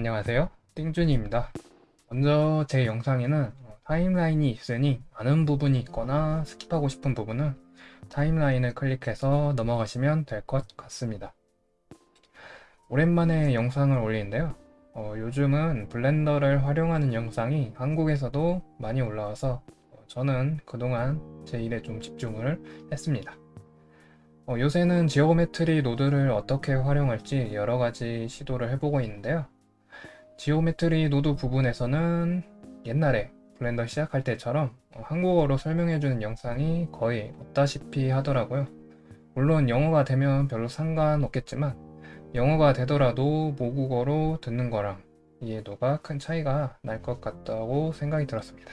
안녕하세요. 띵준이입니다. 먼저 제 영상에는 어, timeline이 있으니 아는 부분이 있거나 skip하고 싶은 부분은 timeline을 클릭해서 넘어가시면 될 것 같습니다. 오랜만에 영상을 올리는데요. 어, 요즘은 블렌더를 활용하는 영상이 한국에서도 많이 올라와서 어, 저는 그동안 제 일에 좀 집중을 했습니다. 어, 요새는 geometry node를 어떻게 활용할지 여러가지 시도를 해보고 있는데요 geometry node 부분에서는 옛날에 블렌더 시작할 때처럼 어, 한국어로 설명해주는 영상이 거의 없다시피 하더라고요 물론 영어가 되면 별로 상관없겠지만 영어가 되더라도 모국어로 듣는 거랑 이해도가 큰 차이가 날 것 같다고 생각이 들었습니다.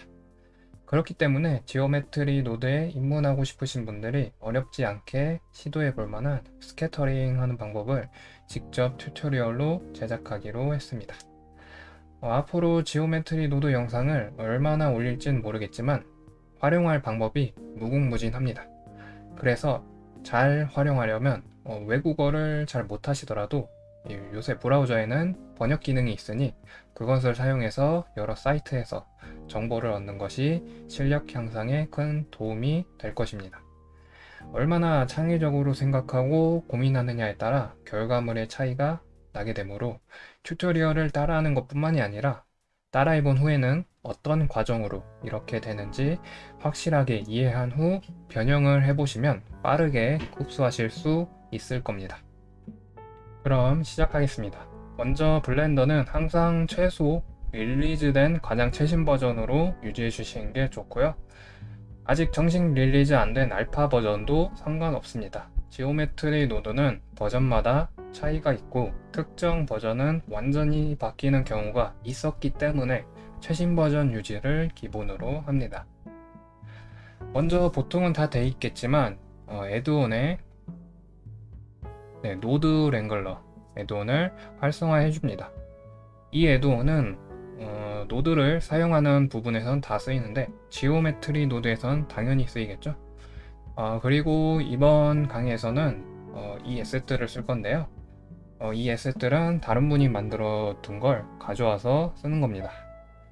그렇기 때문에 geometry node에 입문하고 싶으신 분들이 어렵지 않게 시도해 볼 만한 scattering 하는 방법을 직접 tutorial로 제작하기로 했습니다. 어, 앞으로 geometry node 영상을 얼마나 올릴진 모르겠지만 활용할 방법이 무궁무진합니다. 그래서 잘 활용하려면 어, 외국어를 잘 못하시더라도 요새 브라우저에는 번역 기능이 있으니 그것을 사용해서 여러 사이트에서 정보를 얻는 것이 실력 향상에 큰 도움이 될 것입니다. 얼마나 창의적으로 생각하고 고민하느냐에 따라 결과물의 차이가 나게 되므로 튜토리얼을 따라하는 것 뿐만이 아니라 따라해본 후에는 어떤 과정으로 이렇게 되는지 확실하게 이해한 후 변형을 해보시면 빠르게 흡수하실 수 있을 겁니다. 그럼 시작하겠습니다. 먼저 블렌더는 항상 최소 릴리즈된 가장 최신 버전으로 유지해 주시는 게 좋고요. 아직 정식 release 안 된 알파 버전도 상관없습니다. geometry node는 버전마다 차이가 있고 특정 버전은 완전히 바뀌는 경우가 있었기 때문에 최신 버전 유지를 기본으로 합니다. 먼저 보통은 다 돼 있겠지만 어, add-on에 네, Node Wrangler add-on을 활성화해 줍니다. 이 add-on은 어, 노드를 사용하는 부분에선 다 쓰이는데 geometry 노드에선 당연히 쓰이겠죠. 어, 그리고 이번 강의에서는 어, 이 asset들을 쓸 건데요. 어, 이 asset들은 다른 분이 만들어 둔 걸 가져와서 쓰는 겁니다.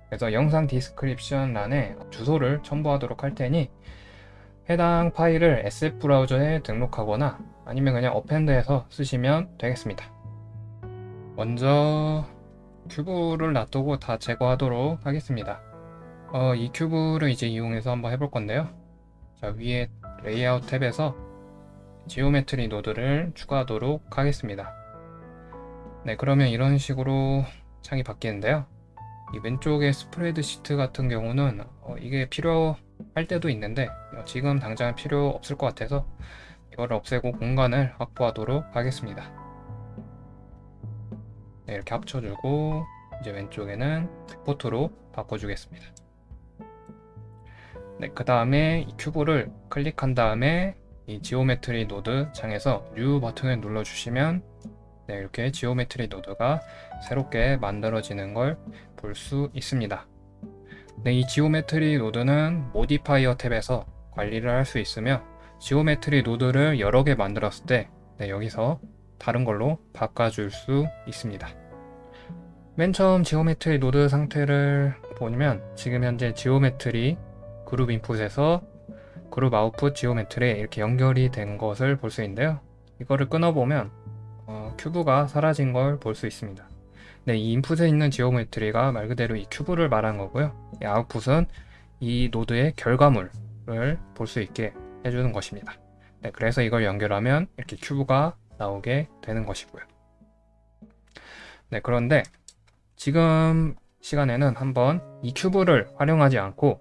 그래서 영상 description란에 주소를 첨부하도록 할 테니 해당 파일을 asset 브라우저에 등록하거나 아니면 그냥 append해서 쓰시면 되겠습니다. 먼저 큐브를 놔두고 다 제거하도록 하겠습니다. 어, 이 큐브를 이제 이용해서 한번 해볼 건데요. 자, 위에 레이아웃 탭에서 geometry 노드를 추가하도록 하겠습니다. 네, 그러면 이런 식으로 창이 바뀌는데요. 이 왼쪽에 스프레드 시트 같은 경우는 어, 이게 필요할 때도 있는데 어, 지금 당장 필요 없을 것 같아서 이걸 없애고 공간을 확보하도록 하겠습니다. 네, 이렇게 합쳐주고 이제 왼쪽에는 viewport로 바꿔주겠습니다. 네, 그 다음에 이 큐브를 클릭한 다음에 이 geometry 노드 창에서 new 버튼을 눌러주시면 네, 이렇게 geometry 노드가 새롭게 만들어지는 걸 볼 수 있습니다. 네, 이 geometry 노드는 modifier 탭에서 관리를 할 수 있으며 geometry 노드를 여러 개 만들었을 때 네, 여기서 다른 걸로 바꿔줄 수 있습니다. 맨 처음 geometry 노드 상태를 보면 지금 현재 geometry 그룹 인풋에서 그룹 아웃풋 geometry에 이렇게 연결이 된 것을 볼 수 있는데요. 이거를 끊어보면 어, 큐브가 사라진 걸 볼 수 있습니다. 네, 이 인풋에 있는 geometry가 말 그대로 이 큐브를 말한 거고요. 이 아웃풋은 이 노드의 결과물을 볼 수 있게 해주는 것입니다. 네, 그래서 이걸 연결하면 이렇게 큐브가 나오게 되는 것이고요. 네, 그런데 지금 시간에는 한번 이 큐브를 활용하지 않고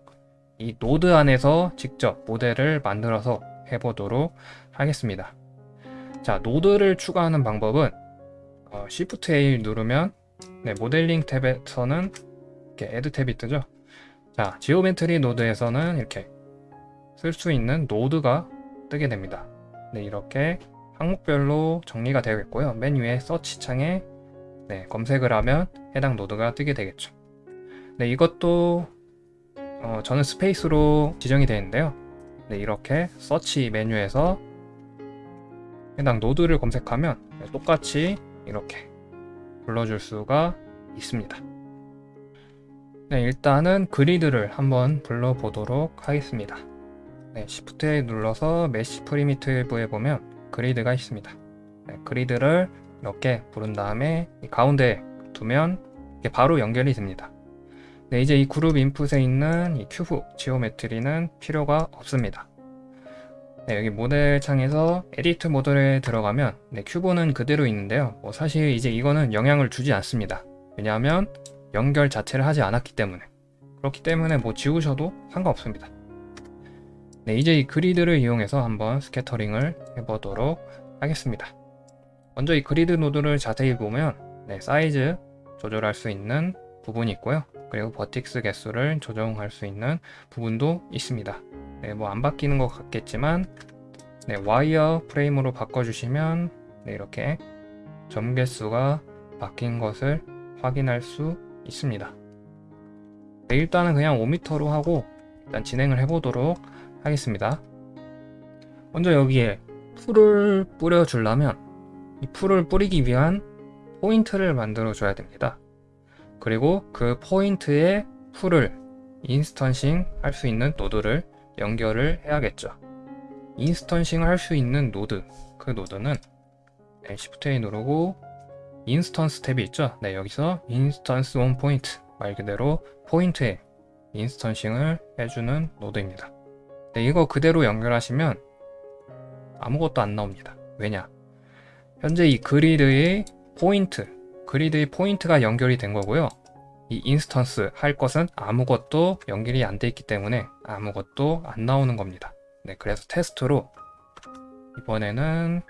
이 노드 안에서 직접 모델을 만들어서 해보도록 하겠습니다. 자, 노드를 추가하는 방법은 어, Shift A 누르면 네, 모델링 탭에서는 이렇게 Add 탭이 뜨죠. 자, geometry 노드에서는 이렇게 쓸 수 있는 노드가 뜨게 됩니다. 네, 이렇게 항목별로 정리가 되어 있고요. 맨 위에 서치 창에 네, 검색을 하면 해당 노드가 뜨게 되겠죠. 네, 이것도 어, 저는 스페이스로 지정이 되어 있는데요. 네, 이렇게 서치 메뉴에서 해당 노드를 검색하면 똑같이 이렇게 불러줄 수가 있습니다. 네, 일단은 그리드를 한번 불러보도록 하겠습니다. 네, Shift A 눌러서 mesh primitive에 보면 그리드가 있습니다. 네, 그리드를 이렇게 부른 다음에 이 가운데 두면 바로 연결이 됩니다. 네, 이제 이 그룹 인풋에 있는 이 큐브 geometry는 필요가 없습니다. 네, 여기 모델 창에서 edit mode에 들어가면 네, 큐브는 그대로 있는데요. 뭐 사실 이제 이거는 영향을 주지 않습니다. 왜냐하면 연결 자체를 하지 않았기 때문에 그렇기 때문에 뭐 지우셔도 상관없습니다. 네, 이제 이 그리드를 이용해서 한번 scattering을 해보도록 하겠습니다. 먼저 이 그리드 노드를 자세히 보면 네, 사이즈 조절할 수 있는 부분이 있고요. 그리고 vertex 개수를 조정할 수 있는 부분도 있습니다. 네, 뭐 안 바뀌는 것 같겠지만 네, 와이어 프레임으로 바꿔주시면 네, 이렇게 점 개수가 바뀐 것을 확인할 수 있습니다. 네, 일단은 그냥 5m로 하고 일단 진행을 해보도록 하겠습니다. 먼저 여기에 풀을 뿌려주려면 이 풀을 뿌리기 위한 포인트를 만들어 줘야 됩니다. 그리고 그 포인트에 풀을 instancing 할 수 있는 노드를 연결을 해야겠죠. instancing을 할 수 있는 노드, 그 노드는 네, Shift A 누르고 instance 탭이 있죠. 네, 여기서 instance on point 말 그대로 포인트에 instancing을 해주는 노드입니다. 네, 이거 그대로 연결하시면 아무것도 안 나옵니다. 왜냐? 현재 이 그리드의 포인트, 그리드의 포인트가 연결이 된 거고요. 이 instance 할 것은 아무것도 연결이 안 돼 있기 때문에 아무것도 안 나오는 겁니다. 네, 그래서 테스트로 이번에는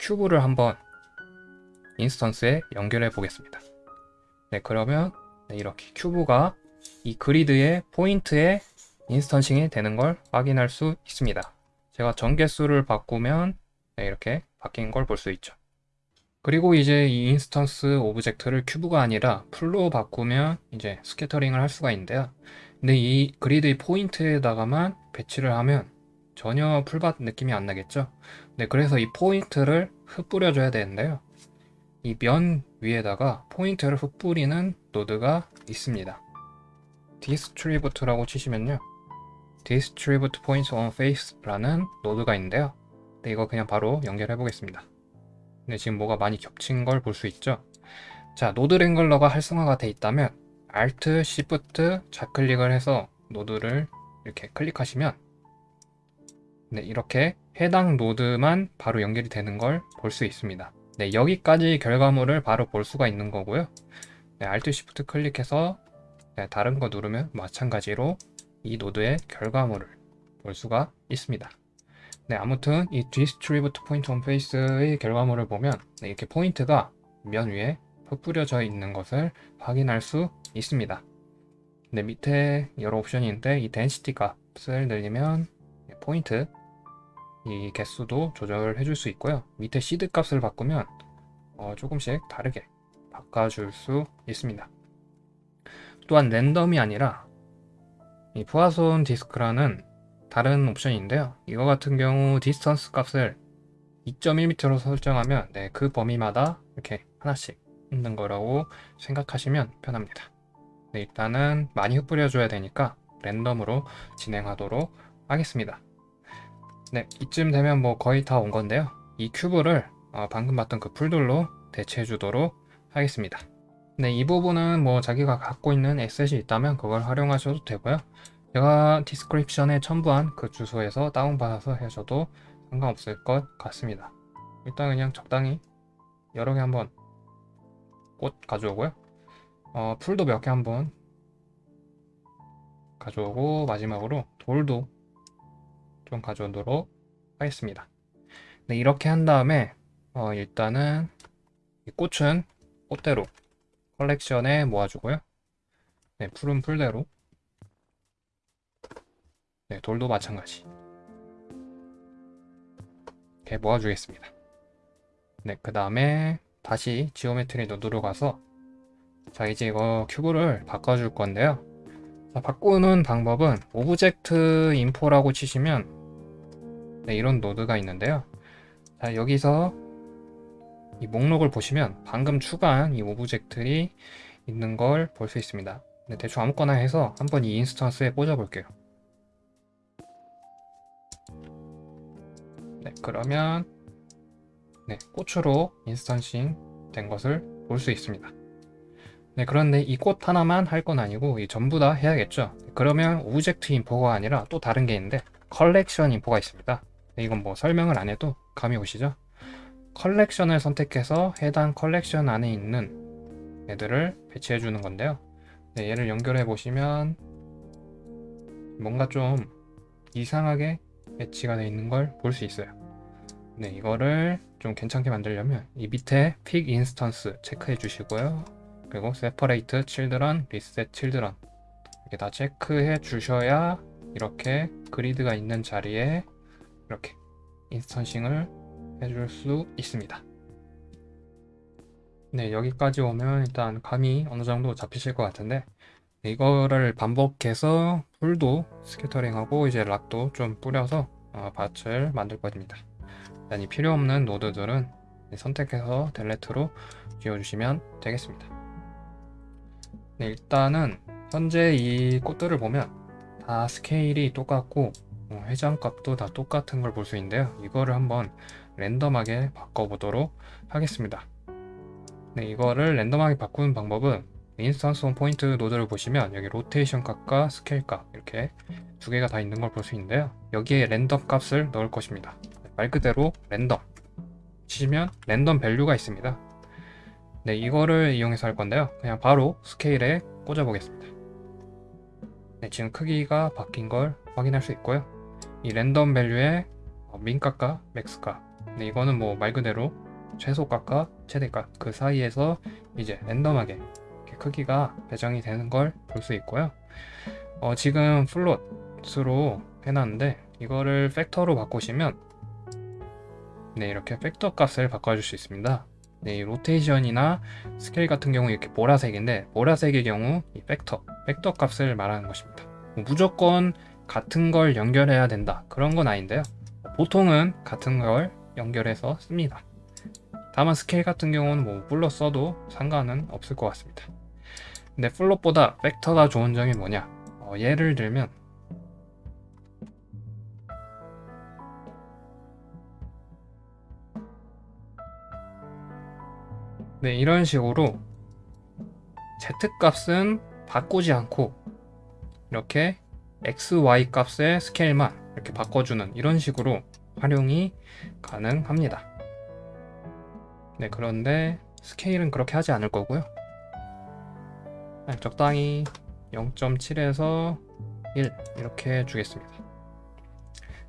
큐브를 한번 instance에 연결해 보겠습니다. 네, 그러면 네, 이렇게 큐브가 이 그리드의 포인트에 instancing이 되는 걸 확인할 수 있습니다. 제가 점 개수를 바꾸면 네, 이렇게 바뀐 걸 볼 수 있죠. 그리고 이제 이 instance object를 큐브가 아니라 풀로 바꾸면 이제 scattering을 할 수가 있는데요. 근데 이 그리드의 포인트에다가만 배치를 하면 전혀 풀밭 느낌이 안 나겠죠. 네, 그래서 이 포인트를 흩뿌려 줘야 되는데요. 이 면 위에다가 포인트를 흩뿌리는 노드가 있습니다. distribute라고 치시면요. distribute point on face라는 노드가 있는데요. 네, 이거 그냥 바로 연결해 보겠습니다. 네, 지금 뭐가 많이 겹친 걸 볼 수 있죠. 자, Node Wrangler가 활성화가 돼 있다면 Alt, Shift 좌클릭을 해서 노드를 이렇게 클릭하시면 네, 이렇게 해당 노드만 바로 연결이 되는 걸 볼 수 있습니다. 네, 여기까지 결과물을 바로 볼 수가 있는 거고요. 네, Alt, Shift 클릭해서 네, 다른 거 누르면 마찬가지로 이 노드의 결과물을 볼 수가 있습니다. 네, 아무튼 이 Distribute Point on Face의 결과물을 보면 네, 이렇게 포인트가 면 위에 흩뿌려져 있는 것을 확인할 수 있습니다. 네, 밑에 여러 옵션이 있는데 이 Density 값을 늘리면 포인트 이 개수도 조절을 해줄 수 있고요. 밑에 시드 값을 바꾸면 어, 조금씩 다르게 바꿔줄 수 있습니다. 또한 랜덤이 아니라 이 Poisson Disk라는 다른 옵션인데요. 이거 같은 경우 Distance 값을 2.1m로 설정하면 네, 그 범위마다 이렇게 하나씩 있는 거라고 생각하시면 편합니다. 네, 일단은 많이 흩뿌려 줘야 되니까 랜덤으로 진행하도록 하겠습니다. 네, 이쯤 되면 뭐 거의 다 온 건데요. 이 큐브를 어, 방금 봤던 그 풀들로 대체해 주도록 하겠습니다. 네, 이 부분은 뭐 자기가 갖고 있는 에셋이 있다면 그걸 활용하셔도 되고요. 제가 description에 첨부한 그 주소에서 다운받아서 하셔도 상관없을 것 같습니다. 일단 그냥 적당히 여러 개 한번 꽃 가져오고요. 어, 풀도 몇 개 한번 가져오고 마지막으로 돌도 좀 가져오도록 하겠습니다. 네, 이렇게 한 다음에 어, 일단은 이 꽃은 꽃대로 컬렉션에 모아주고요. 네, 풀은 풀대로 네, 돌도 마찬가지 이렇게 모아주겠습니다. 네, 그 다음에 다시 Geometry Node로 가서 자 이제 이거 큐브를 바꿔줄 건데요. 자, 바꾸는 방법은 Object Info라고 치시면 네, 이런 노드가 있는데요. 자, 여기서 이 목록을 보시면 방금 추가한 이 오브젝트들이 있는 걸 볼 수 있습니다. 네, 대충 아무거나 해서 한번 이 Instance에 꽂아 볼게요. 네, 그러면 네, 꽃으로 instancing 된 것을 볼 수 있습니다. 네, 그런데 이 꽃 하나만 할 건 아니고 이 전부 다 해야겠죠. 그러면 Object Info가 아니라 또 다른 게 있는데 Collection Info가 있습니다. 네, 이건 뭐 설명을 안 해도 감이 오시죠? 컬렉션을 선택해서 해당 컬렉션 안에 있는 애들을 배치해 주는 건데요. 네, 얘를 연결해 보시면 뭔가 좀 이상하게 배치가 되어 있는 걸 볼 수 있어요. 네, 이거를 좀 괜찮게 만들려면 이 밑에 Pick Instance 체크해 주시고요. 그리고 separate children, reset children 이렇게 다 체크해 주셔야 이렇게 그리드가 있는 자리에 이렇게 instancing을 해줄 수 있습니다. 네, 여기까지 오면 일단 감이 어느 정도 잡히실 것 같은데 이거를 반복해서 풀도 스캐터링하고 이제 락도 좀 뿌려서 어, 밭을 만들 겁니다. 일단 이 필요 없는 노드들은 선택해서 델레트로 지워주시면 되겠습니다. 네, 일단은 현재 이 꽃들을 보면 다 스케일이 똑같고 어, 회전값도 다 똑같은 걸 볼 수 있는데요. 이거를 한번 랜덤하게 바꿔보도록 하겠습니다. 네, 이거를 랜덤하게 바꾸는 방법은 Instance on Point 노드를 보시면 여기 로테이션 값과 스케일 값 이렇게 두 개가 다 있는 걸 볼 수 있는데요. 여기에 랜덤 값을 넣을 것입니다. 말 그대로 랜덤 치시면 Random Value가 있습니다. 네, 이거를 이용해서 할 건데요. 그냥 바로 스케일에 꽂아 보겠습니다. 네, 지금 크기가 바뀐 걸 확인할 수 있고요. 이 Random Value의 Min값과 Max값 네, 이거는 뭐 말 그대로 최소값과 최대값 그 사이에서 이제 랜덤하게 크기가 배정이 되는 걸 볼 수 있고요. 어, 지금 Float으로 해놨는데 이거를 벡터로 바꾸시면 네 이렇게 벡터 값을 바꿔줄 수 있습니다. 네, 이 로테이션이나 스케일 같은 경우 이렇게 보라색인데 보라색의 경우 이 벡터, 벡터 값을 말하는 것입니다. 뭐 무조건 같은 걸 연결해야 된다 그런 건 아닌데요. 보통은 같은 걸 연결해서 씁니다. 다만 스케일 같은 경우는 뭐 Float 써도 상관은 없을 것 같습니다. 근데 Float보다 벡터가 좋은 점이 뭐냐? 어, 예를 들면 네, 이런 식으로 z 값은 바꾸지 않고 이렇게 x, y 값의 스케일만 이렇게 바꿔주는 이런 식으로 활용이 가능합니다. 네, 그런데 스케일은 그렇게 하지 않을 거고요. 네, 적당히 0.7에서 1 이렇게 주겠습니다.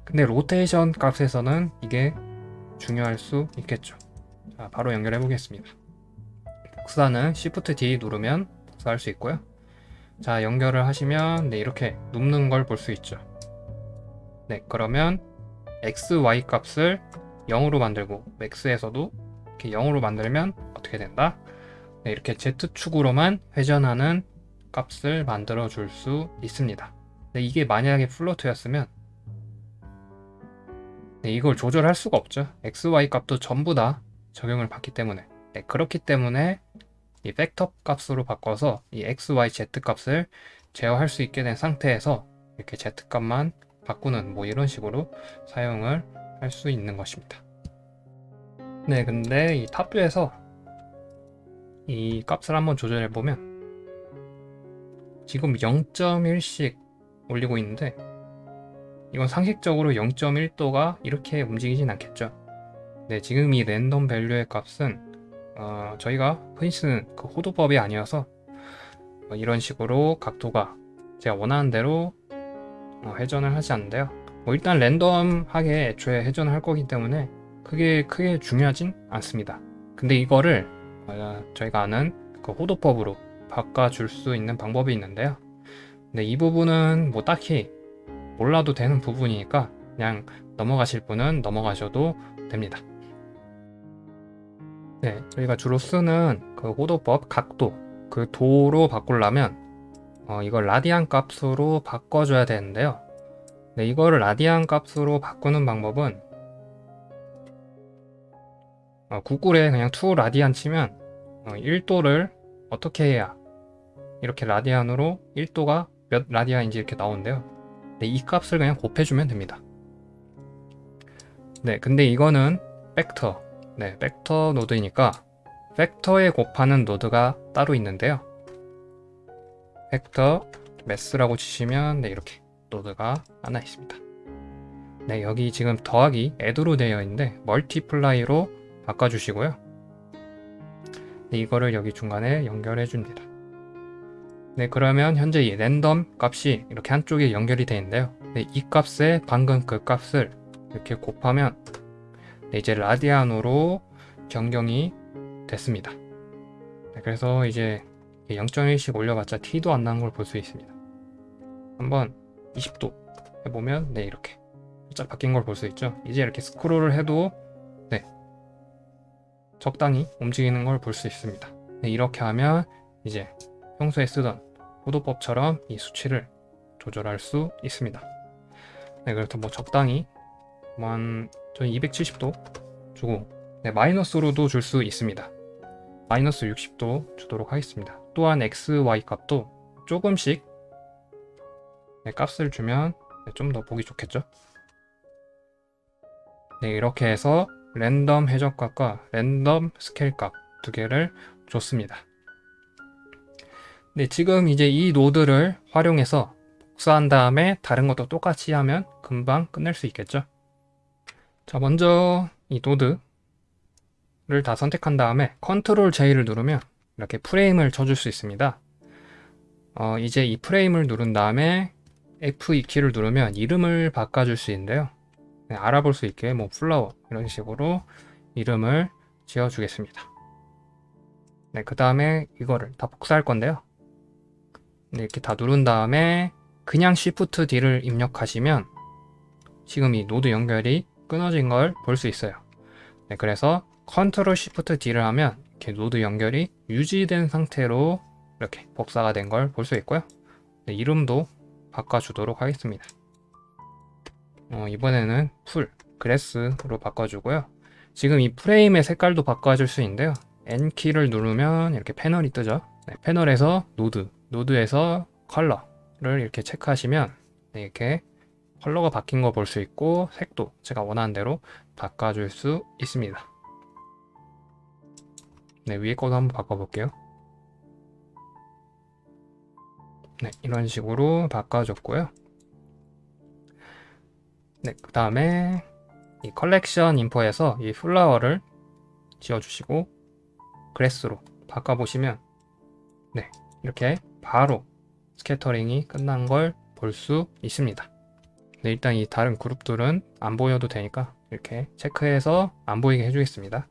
근데 로테이션 값에서는 이게 중요할 수 있겠죠. 자, 바로 연결해 보겠습니다. 복사는 Shift D 누르면 복사할 수 있고요. 자, 연결을 하시면 네, 이렇게 눕는 걸 볼 수 있죠. 네, 그러면 x, y 값을 0으로 만들고 max에서도 이렇게 0으로 만들면 어떻게 된다? 네, 이렇게 z축으로만 회전하는 값을 만들어 줄 수 있습니다. 네, 이게 만약에 플로트였으면 네, 이걸 조절할 수가 없죠. x, y 값도 전부 다 적용을 받기 때문에 네, 그렇기 때문에 이 팩터 값으로 바꿔서 이 x, y, z 값을 제어할 수 있게 된 상태에서 이렇게 z 값만 바꾸는 뭐 이런 식으로 사용을 할 수 있는 것입니다. 네, 근데 이 탑뷰에서 이 값을 한번 조절해 보면 지금 0.1씩 올리고 있는데 이건 상식적으로 0.1도가 이렇게 움직이진 않겠죠. 네, 지금 이 랜덤 밸류의 값은 어, 저희가 흔히 쓰는 그 호도법이 아니어서 어, 이런 식으로 각도가 제가 원하는 대로 어, 회전을 하지 않는데요. 뭐 일단 랜덤하게 애초에 회전을 할 거기 때문에 그게 크게 중요하진 않습니다. 근데 이거를 어, 저희가 아는 그 호도법으로 바꿔줄 수 있는 방법이 있는데요. 근데 이 부분은 뭐 딱히 몰라도 되는 부분이니까 그냥 넘어가실 분은 넘어가셔도 됩니다. 네, 저희가 주로 쓰는 그 호도법 각도 그 도로 바꾸려면 어, 이걸 라디안 값으로 바꿔줘야 되는데요. 네, 이거를 라디안 값으로 바꾸는 방법은 어, 구글에 그냥 to radian 치면 어, 1도를 어떻게 해야 이렇게 라디안으로 1도가 몇 라디안인지 이렇게 나오는데요. 네, 이 값을 그냥 곱해주면 됩니다. 네, 근데 이거는 벡터, 네, 벡터 노드이니까 벡터에 곱하는 노드가 따로 있는데요. Vector Math라고 치시면 네, 이렇게 노드가 하나 있습니다. 네, 여기 지금 더하기 Add로 되어 있는데 Multiply로 바꿔주시고요. 네, 이거를 여기 중간에 연결해 줍니다. 네, 그러면 현재 이 랜덤 값이 이렇게 한쪽에 연결이 되어 있는데요. 네, 이 값에 방금 그 값을 이렇게 곱하면 네, 이제 라디안으로 변경이 됐습니다. 네, 그래서 이제 0.1씩 올려봤자 티도 안 나는 걸 볼 수 있습니다. 한번 20도 해보면 네 이렇게 살짝 바뀐 걸 볼 수 있죠. 이제 이렇게 스크롤을 해도 네 적당히 움직이는 걸 볼 수 있습니다. 네, 이렇게 하면 이제 평소에 쓰던 호도법처럼 이 수치를 조절할 수 있습니다. 네, 그래서 뭐 적당히 저는 270도 주고 네, 마이너스로도 줄 수 있습니다. 마이너스 60도 주도록 하겠습니다. 또한 x, y 값도 조금씩 네, 값을 주면 네, 좀더 보기 좋겠죠? 네, 이렇게 해서 랜덤 회전값과 랜덤 스케일 값 두 개를 줬습니다. 네, 지금 이제 이 노드를 활용해서 복사한 다음에 다른 것도 똑같이 하면 금방 끝낼 수 있겠죠? 자, 먼저 이 노드를 다 선택한 다음에 Control J를 누르면 이렇게 프레임을 쳐줄 수 있습니다. 어, 이제 이 프레임을 누른 다음에 F2키를 누르면 이름을 바꿔줄 수 있는데요. 네, 알아볼 수 있게 뭐 flower 이런 식으로 이름을 지어 주겠습니다. 네, 그 다음에 이거를 다 복사할 건데요. 네, 이렇게 다 누른 다음에 그냥 Shift D를 입력하시면 지금 이 노드 연결이 끊어진 걸 볼 수 있어요. 네, 그래서 Ctrl Shift D를 하면 이렇게 노드 연결이 유지된 상태로 이렇게 복사가 된 걸 볼 수 있고요. 네, 이름도 바꿔주도록 하겠습니다. 어, 이번에는 풀, grass로 바꿔주고요. 지금 이 프레임의 색깔도 바꿔줄 수 있는데요. N키를 누르면 이렇게 패널이 뜨죠. 네, 패널에서 노드, 노드에서 컬러를 이렇게 체크하시면 네, 이렇게 컬러가 바뀐 거 볼 수 있고 색도 제가 원하는 대로 바꿔줄 수 있습니다. 네, 위에 거도 한번 바꿔볼게요. 네, 이런 식으로 바꿔줬고요. 네, 그 다음에 이 Collection Info에서 이 flower를 지워주시고 grass로 바꿔보시면 네, 이렇게 바로 scattering이 끝난 걸 볼 수 있습니다. 네, 일단 이 다른 그룹들은 안 보여도 되니까 이렇게 체크해서 안 보이게 해주겠습니다.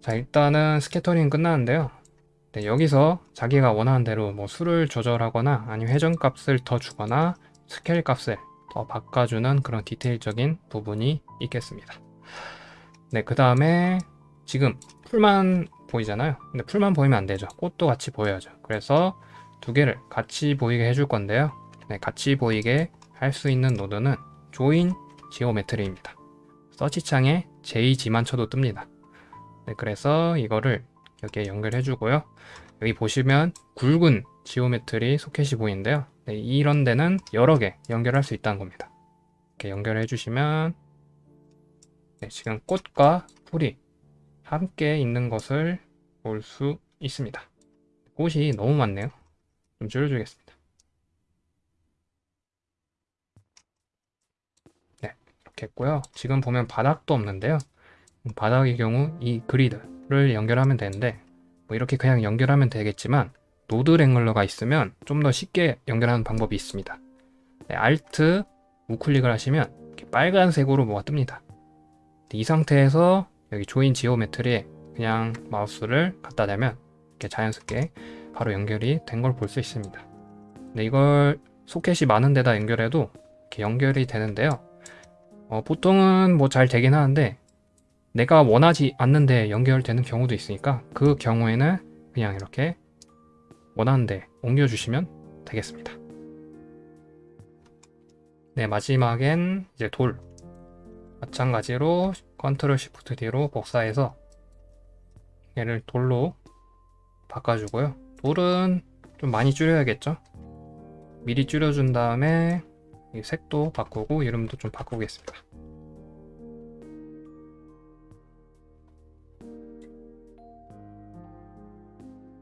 자, 일단은 scattering 끝났는데요. 네, 여기서 자기가 원하는 대로 뭐 수를 조절하거나 아니면 회전값을 더 주거나 스케일 값을 더 바꿔주는 그런 디테일적인 부분이 있겠습니다. 네, 그 다음에 지금 풀만 보이잖아요. 근데 풀만 보이면 안 되죠. 꽃도 같이 보여야죠. 그래서 두 개를 같이 보이게 해줄 건데요. 네, 같이 보이게 할 수 있는 노드는 Join Geometry입니다. search창에 JG만 쳐도 뜹니다. 네, 그래서 이거를 여기에 연결해 주고요. 여기 보시면 굵은 geometry 소켓이 보이는데요. 네, 이런 데는 여러 개 연결할 수 있다는 겁니다. 이렇게 연결해 주시면 네, 지금 꽃과 풀이 함께 있는 것을 볼 수 있습니다. 꽃이 너무 많네요. 좀 줄여주겠습니다. 네, 이렇게 했고요. 지금 보면 바닥도 없는데요. 바닥의 경우 이 그리드를 연결하면 되는데 뭐 이렇게 그냥 연결하면 되겠지만 Node Wrangler가 있으면 좀 더 쉽게 연결하는 방법이 있습니다. 네, Alt 우클릭을 하시면 빨간색으로 뭐가 뜹니다. 이 상태에서 여기 조인 지오메트리에 그냥 마우스를 갖다 대면 이렇게 자연스럽게 바로 연결이 된 걸 볼 수 있습니다. 네, 이걸 소켓이 많은 데다 연결해도 이렇게 연결이 되는데요. 어, 보통은 뭐 잘 되긴 하는데 내가 원하지 않는데 연결되는 경우도 있으니까 그 경우에는 그냥 이렇게 원하는 데 옮겨주시면 되겠습니다. 네, 마지막엔 이제 돌. 마찬가지로 Control Shift D로 복사해서 얘를 돌로 바꿔주고요. 돌은 좀 많이 줄여야겠죠? 미리 줄여준 다음에 이 색도 바꾸고 이름도 좀 바꾸겠습니다.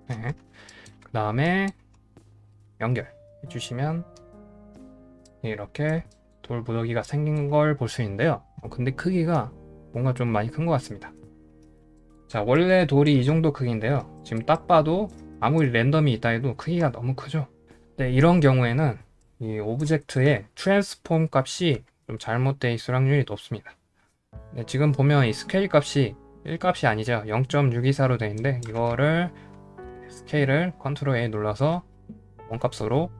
네. 그 다음에 연결 해 주시면 이렇게 돌 무더기가 생긴 걸 볼 수 있는데요. 어, 근데 크기가 뭔가 좀 많이 큰 것 같습니다. 자, 원래 돌이 이 정도 크기인데요. 지금 딱 봐도 아무리 랜덤이 있다 해도 크기가 너무 크죠. 네, 이런 경우에는 이 object의 transform 값이 좀 잘못되어 있을 확률이 높습니다. 네, 지금 보면 이 스케일 값이 1값이 아니죠. 0.624로 되어 있는데 이거를 스케일을 Control A 눌러서 원값으로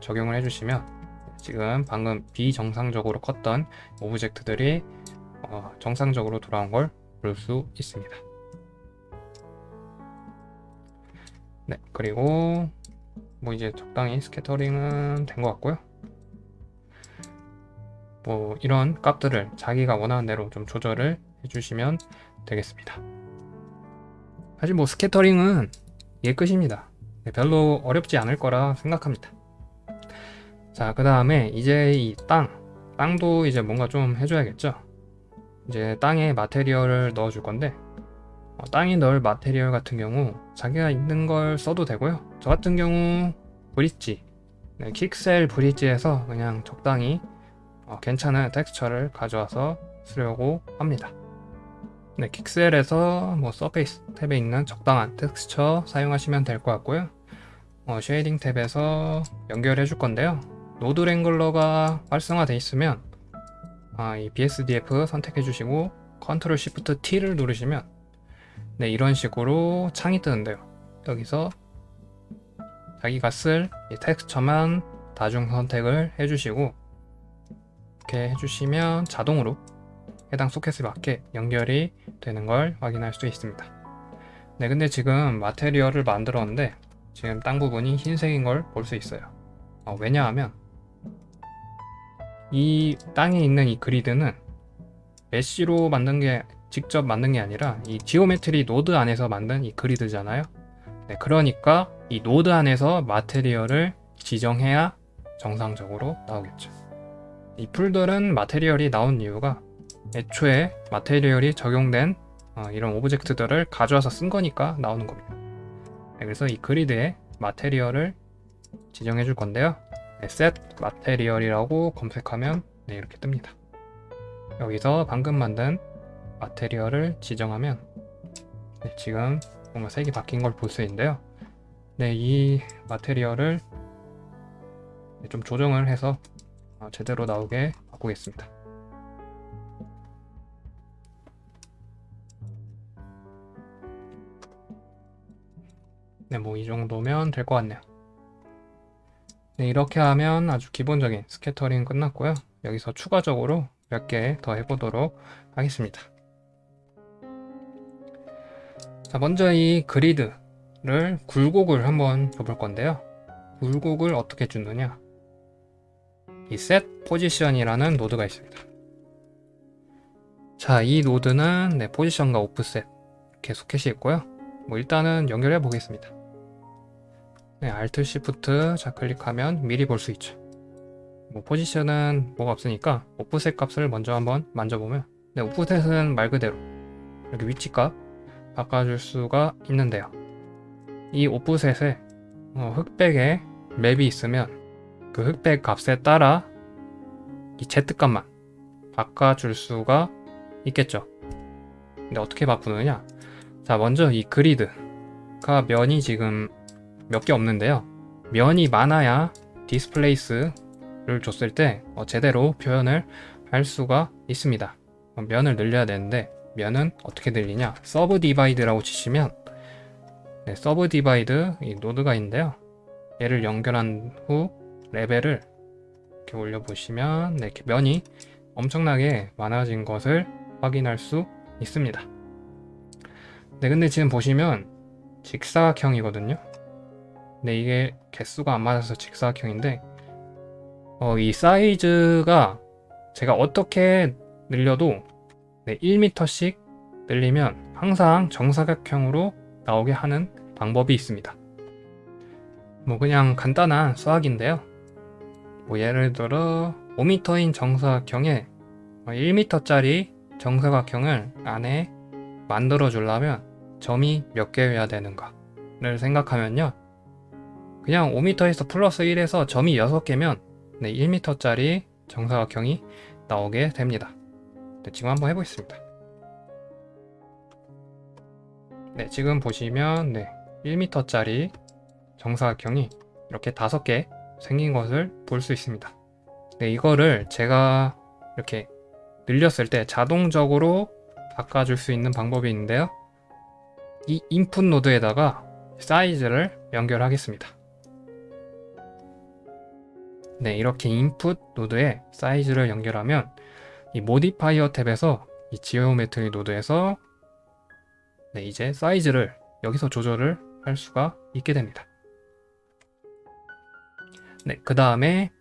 적용을 해주시면 지금 방금 비정상적으로 컸던 object들이 어, 정상적으로 돌아온 걸 볼 수 있습니다. 네, 그리고 뭐 이제 적당히 scattering은 된 것 같고요. 뭐 이런 값들을 자기가 원하는 대로 좀 조절을 해주시면 되겠습니다. 사실 뭐 스캐터링은 이게 끝입니다. 네, 별로 어렵지 않을 거라 생각합니다. 자, 그 다음에 이제 이 땅, 땅도 이제 뭔가 좀 해줘야겠죠? 이제 땅에 마테리얼을 넣어줄 건데 어, 땅에 넣을 마테리얼 같은 경우 자기가 있는 걸 써도 되고요. 저 같은 경우 Bridge, 네, Quixel Bridge에서 그냥 적당히 어, 괜찮은 텍스처를 가져와서 쓰려고 합니다. 네, Quixel에서 뭐 surface 탭에 있는 적당한 텍스처 사용하시면 될 것 같고요. 어, shading 탭에서 연결해 줄 건데요. Node Wrangler가 활성화되어 있으면 아, 이 BSDF 선택해 주시고 Control Shift T를 누르시면 네, 이런 식으로 창이 뜨는데요. 여기서 자기가 쓸 텍스처만 다중 선택을 해주시고 이렇게 해주시면 자동으로 해당 소켓에 맞게 연결이 되는 걸 확인할 수 있습니다. 네, 근데 지금 마테리얼을 만들었는데 지금 땅 부분이 흰색인 걸 볼 수 있어요. 어, 왜냐하면 이 땅에 있는 이 그리드는 mesh로 만든 게 직접 만든 게 아니라 이 Geometry Node 안에서 만든 이 그리드잖아요. 네, 그러니까 이 노드 안에서 material을 지정해야 정상적으로 나오겠죠. 이 풀들은 material이 나온 이유가 애초에 material이 적용된 어, 이런 object들을 가져와서 쓴 거니까 나오는 겁니다. 네, 그래서 이 그리드에 material을 지정해 줄 건데요. 네, set material이라고 검색하면 네, 이렇게 뜹니다. 여기서 방금 만든 마테리얼을 지정하면 네, 지금 뭔가 색이 바뀐 걸 볼 수 있는데요. 네, 이 마테리얼을 네, 좀 조정을 해서 어, 제대로 나오게 바꾸겠습니다. 네, 뭐 이 정도면 될 것 같네요. 네, 이렇게 하면 아주 기본적인 스캐터링 끝났고요. 여기서 추가적으로 몇 개 더 해보도록 하겠습니다. 자, 먼저 이 그리드를 굴곡을 한번 줘볼 건데요. 굴곡을 어떻게 주느냐? 이 set 포지션이라는 노드가 있습니다. 자, 이 노드는 네, position과 offset 이렇게 소켓이 있고요. 뭐 일단은 연결해 보겠습니다. 네, Alt Shift 좌클릭하면 미리 볼 수 있죠. 뭐 포지션은 뭐가 없으니까 오프셋 값을 먼저 한번 만져보면 네, 오프셋은 말 그대로 이렇게 위치값 바꿔줄 수가 있는데요. 이 오프셋에 어, 흑백에 맵이 있으면 그 흑백 값에 따라 이 Z값만 바꿔줄 수가 있겠죠. 근데 어떻게 바꾸느냐? 자, 먼저 이 그리드가 면이 지금 몇 개 없는데요. 면이 많아야 displace를 줬을 때 어, 제대로 표현을 할 수가 있습니다. 어, 면을 늘려야 되는데 면은 어떻게 늘리냐? subdivide라고 치시면 네, subdivide 이 노드가 있는데요. 얘를 연결한 후 레벨을 이렇게 올려보시면 네, 이렇게 면이 엄청나게 많아진 것을 확인할 수 있습니다. 네, 근데 지금 보시면 직사각형이거든요. 네, 이게 개수가 안 맞아서 직사각형인데 어, 이 사이즈가 제가 어떻게 늘려도 네, 1m씩 늘리면 항상 정사각형으로 나오게 하는 방법이 있습니다. 뭐 그냥 간단한 수학인데요. 뭐 예를 들어 5m인 정사각형에 1m짜리 정사각형을 안에 만들어 주려면 점이 몇 개여야 되는가를 생각하면요. 그냥 5m에서 플러스 1에서 점이 6개면 네, 1m짜리 정사각형이 나오게 됩니다. 네, 지금 한번 해보겠습니다. 네, 지금 보시면 네, 1m짜리 정사각형이 이렇게 5개 생긴 것을 볼 수 있습니다. 네, 이거를 제가 이렇게 늘렸을 때 자동적으로 바꿔줄 수 있는 방법이 있는데요. 이 인풋 노드에다가 사이즈를 연결하겠습니다. 네, 이렇게 인풋 노드에 사이즈를 연결하면 이 modifier 탭에서 이 geometry 노드에서 네, 이제 사이즈를 여기서 조절을 할 수가 있게 됩니다. 네, 그 다음에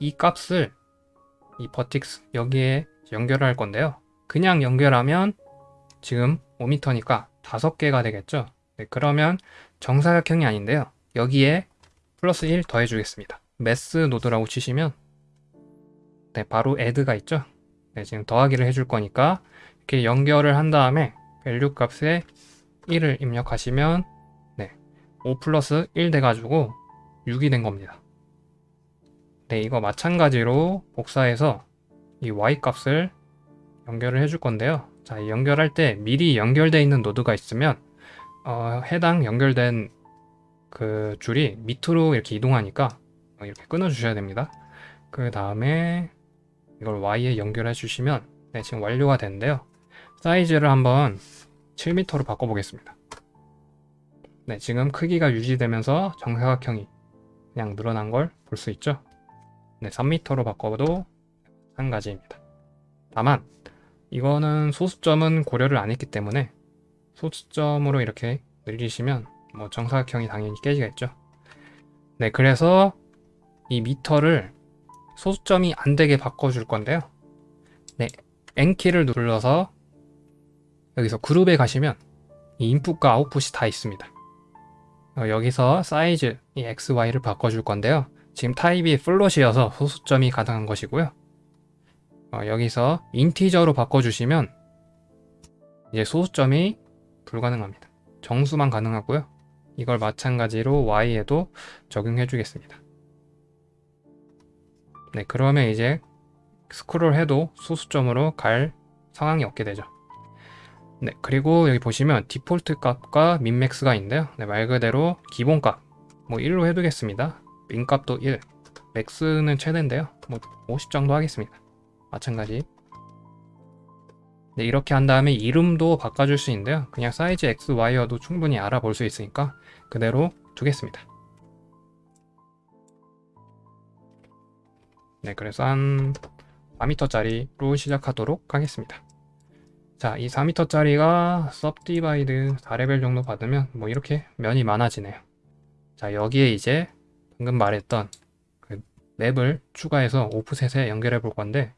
이 값을 이 vertices 여기에 연결할 건데요. 그냥 연결하면 지금 5m니까 5개가 되겠죠. 네, 그러면 정사각형이 아닌데요. 여기에 플러스 1 더해 주겠습니다. math 노드라고 치시면 네, 바로 add가 있죠. 네, 지금 더하기를 해줄 거니까 이렇게 연결을 한 다음에 value 값에 1을 입력하시면 네, 5 플러스 1 돼가지고 6이 된 겁니다. 네, 이거 마찬가지로 복사해서 이 y 값을 연결을 해줄 건데요. 자, 연결할 때 미리 연결되어 있는 노드가 있으면 어, 해당 연결된 그 줄이 밑으로 이렇게 이동하니까 이렇게 끊어 주셔야 됩니다. 그 다음에 이걸 y에 연결해 주시면 네, 지금 완료가 됐는데요. 사이즈를 한번 7m로 바꿔보겠습니다. 네, 지금 크기가 유지되면서 정사각형이 그냥 늘어난 걸 볼 수 있죠. 네, 3m로 바꿔도 마찬가지입니다. 다만 이거는 소수점은 고려를 안 했기 때문에 소수점으로 이렇게 늘리시면 뭐 정사각형이 당연히 깨지겠죠. 네, 그래서 이 미터를 소수점이 안 되게 바꿔줄 건데요. 네, N키를 눌러서 여기서 그룹에 가시면 이 인풋과 아웃풋이 다 있습니다. 어, 여기서 사이즈, 이 XY를 바꿔줄 건데요. 지금 타입이 float이어서 소수점이 가능한 것이고요. 어, 여기서 integer로 바꿔주시면 이제 소수점이 불가능합니다. 정수만 가능하고요. 이걸 마찬가지로 Y에도 적용해 주겠습니다. 네, 그러면 이제 스크롤 해도 소수점으로 갈 상황이 없게 되죠. 네, 그리고 여기 보시면 디폴트 값과 민맥스가 있는데요. 네, 말 그대로 기본 값, 뭐 1로 해두겠습니다. 민 값도 1, 맥스는 최대인데요. 뭐 50 정도 하겠습니다. 마찬가지. 네, 이렇게 한 다음에 이름도 바꿔줄 수 있는데요. 그냥 사이즈 X, Y여도 충분히 알아볼 수 있으니까 그대로 두겠습니다. 네, 그래서 한 4m짜리로 시작하도록 하겠습니다. 자, 이 4m짜리가 subdivide 4레벨 정도 받으면 뭐 이렇게 면이 많아지네요. 자, 여기에 이제 방금 말했던 그 맵을 추가해서 오프셋에 연결해 볼 건데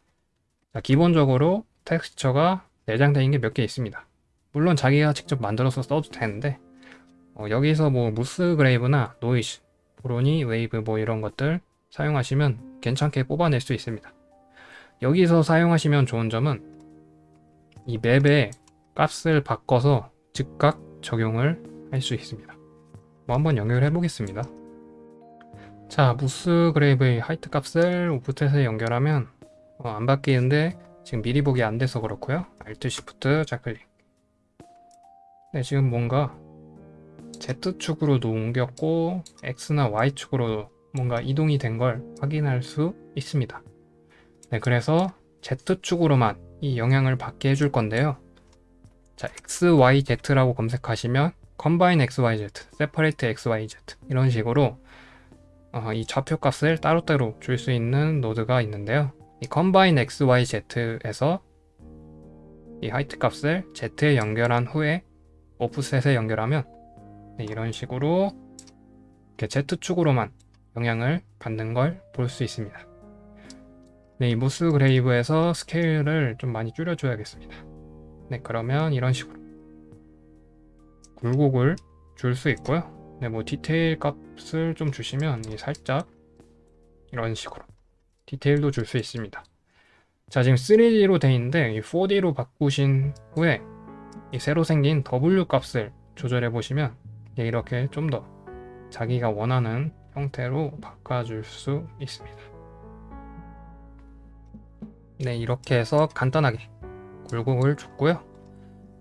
자, 기본적으로 텍스처가 내장되어 있는 게 몇 개 있습니다. 물론 자기가 직접 만들어서 써도 되는데 어, 여기서 뭐 Musgrave나 노이즈, Voronoi, 웨이브 뭐 이런 것들 사용하시면 괜찮게 뽑아낼 수 있습니다. 여기서 사용하시면 좋은 점은 이 맵의 값을 바꿔서 즉각 적용을 할 수 있습니다. 뭐 한번 연결해 보겠습니다. 자, 무스 그레이브의 하이트 값을 오프셋에 연결하면 어, 안 바뀌는데 지금 미리 보기 안 돼서 그렇고요. Alt Shift 좌클릭. 네, 지금 뭔가 Z축으로도 옮겼고 X나 Y축으로 뭔가 이동이 된 걸 확인할 수 있습니다. 네, 그래서 Z축으로만 이 영향을 받게 해줄 건데요. 자, XYZ라고 검색하시면 Combine XYZ, Separate XYZ 이런 식으로 어, 이 좌표 값을 따로따로 줄 수 있는 노드가 있는데요. 이 Combine XYZ에서 이 height 값을 Z에 연결한 후에 offset에 연결하면 네, 이런 식으로 이렇게 Z축으로만 영향을 받는 걸 볼 수 있습니다. 네, 이 Musgrave에서 스케일을 좀 많이 줄여줘야겠습니다. 네, 그러면 이런 식으로 굴곡을 줄 수 있고요. 네, 뭐 디테일 값을 좀 주시면 이 살짝 이런 식으로 디테일도 줄 수 있습니다. 자, 지금 3D로 돼 있는데 이 4D로 바꾸신 후에 이 새로 생긴 W 값을 조절해 보시면 예, 이렇게 좀 더 자기가 원하는 형태로 바꿔줄 수 있습니다. 네, 이렇게 해서 간단하게 굴곡을 줬고요.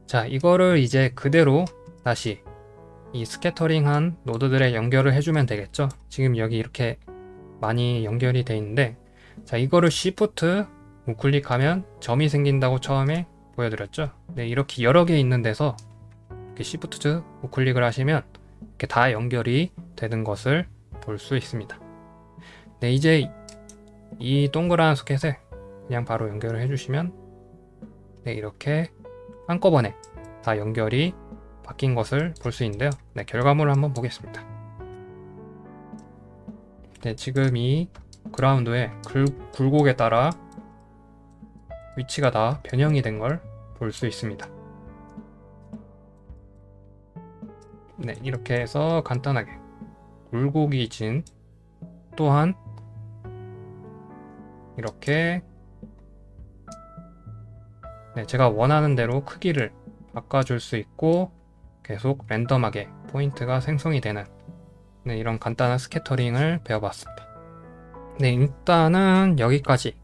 자, 이거를 이제 그대로 다시 이 스캐터링한 노드들에 연결을 해주면 되겠죠. 지금 여기 이렇게 많이 연결이 돼 있는데 자, 이거를 Shift 우클릭하면 점이 생긴다고 처음에 보여드렸죠. 네, 이렇게 여러 개 있는 데서 이렇게 Shift 우클릭을 하시면 이렇게 다 연결이 되는 것을 볼 수 있습니다. 네, 이제 이 동그란 소켓에 그냥 바로 연결을 해주시면 네, 이렇게 한꺼번에 다 연결이 바뀐 것을 볼 수 있는데요. 네, 결과물을 한번 보겠습니다. 네, 지금 이 그라운드의 굴, 굴곡에 따라 위치가 다 변형이 된 걸 볼 수 있습니다. 네, 이렇게 해서 간단하게 굴곡이 진 또한 이렇게 네, 제가 원하는 대로 크기를 바꿔줄 수 있고 계속 랜덤하게 포인트가 생성이 되는 네, 이런 간단한 스캐터링을 배워봤습니다. 네, 일단은 여기까지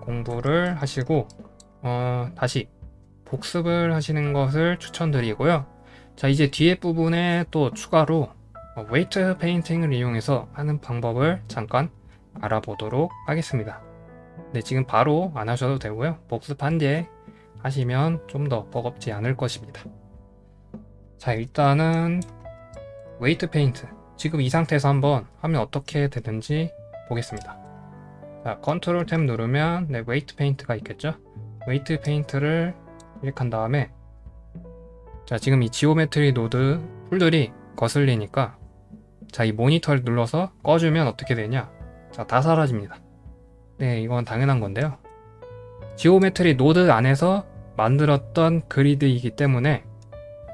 공부를 하시고 어, 다시 복습을 하시는 것을 추천드리고요. 자 이제 뒤에 부분에 또 추가로 weight painting을 이용해서 하는 방법을 잠깐 알아보도록 하겠습니다. 네 지금 바로 안 하셔도 되고요. 복습한 뒤에 하시면 좀 더 버겁지 않을 것입니다. 자 일단은 weight paint 지금 이 상태에서 한번 하면 어떻게 되는지 보겠습니다. 자 컨트롤 탭 누르면 네 weight paint가 있겠죠. weight paint를 클릭한 다음에 자 지금 이 geometry 노드 풀들이 거슬리니까 자 이 모니터를 눌러서 꺼주면 어떻게 되냐? 자 다 사라집니다. 네 이건 당연한 건데요. geometry 노드 안에서 만들었던 grid이기 때문에